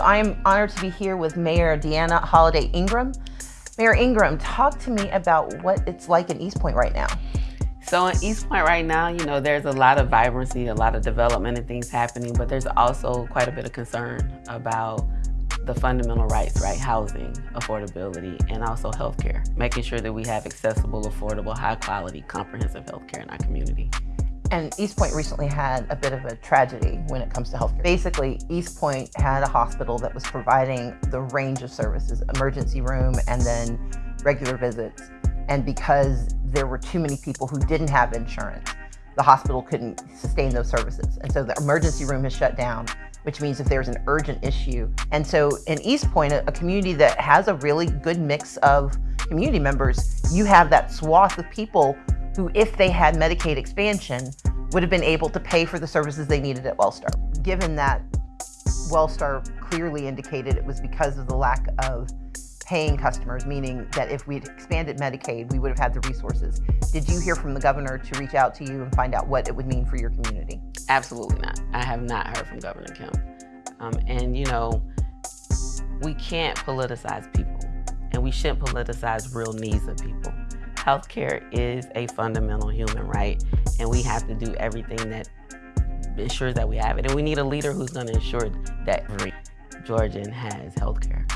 So I am honored to be here with Mayor Deana Holiday Ingram. Mayor Ingram, talk to me about what it's like in East Point right now. So in East Point right now, you know, there's a lot of vibrancy, a lot of development and things happening, but there's also quite a bit of concern about the fundamental rights, right? Housing, affordability, and also healthcare. Making sure that we have accessible, affordable, high quality, comprehensive healthcare in our community. And East Point recently had a bit of a tragedy when it comes to healthcare. Basically, East Point had a hospital that was providing the range of services, emergency room and then regular visits. And because there were too many people who didn't have insurance, the hospital couldn't sustain those services. And so the emergency room has shut down, which means if there's an urgent issue. And so in East Point, a, community that has a really good mix of community members, you have that swath of people who, if they had Medicaid expansion, would have been able to pay for the services they needed at Wellstar. Given that Wellstar clearly indicated it was because of the lack of paying customers, meaning that if we'd expanded Medicaid, we would have had the resources. Did you hear from the governor to reach out to you and find out what it would mean for your community? Absolutely not. I have not heard from Governor Kemp. Um, and you know, we can't politicize people and we shouldn't politicize real needs of people. Healthcare is a fundamental human right, and we have to do everything that ensures that we have it. And we need a leader who's going to ensure that every Georgian has healthcare.